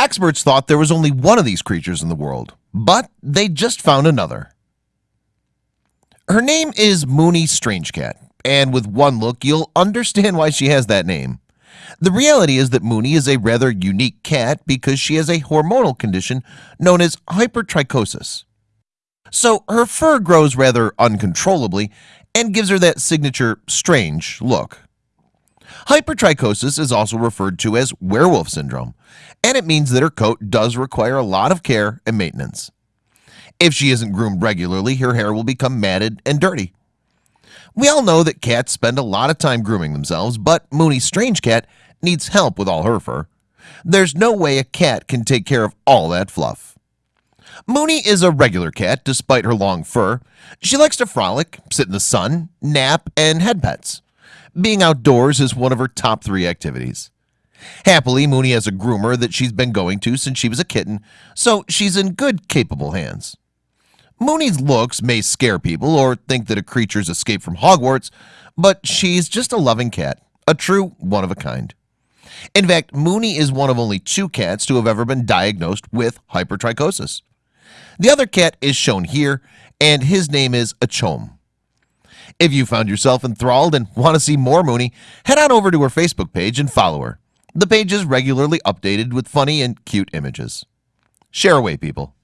Experts thought there was only one of these creatures in the world, but they just found another. Her name is Mooney Strange Cat, and with one look you'll understand why she has that name. The reality is that Mooney is a rather unique cat because she has a hormonal condition known as hypertrichosis. So her fur grows rather uncontrollably and gives her that signature strange look. Hypertrichosis is also referred to as werewolf syndrome, and it means that her coat does require a lot of care and maintenance. If she isn't groomed regularly, her hair will become matted and dirty. We all know that cats spend a lot of time grooming themselves, but Mooney Strange Cat needs help with all her fur. There's no way a cat can take care of all that fluff. Mooney is a regular cat despite her long fur. She likes to frolic, sit in the sun, nap, and head pets. Being outdoors is one of her top three activities. Happily, Mooney has a groomer that she's been going to since she was a kitten, so she's in good, capable hands. Mooney's looks may scare people or think that a creature's escaped from Hogwarts, but she's just a loving cat, a true one of a kind. In fact, Mooney is one of only two cats to have ever been diagnosed with hypertrichosis. The other cat is shown here, and his name is Achom. If you found yourself enthralled and want to see more Mooney, head on over to her Facebook page and follow her. The page is regularly updated with funny and cute images. Share away, people.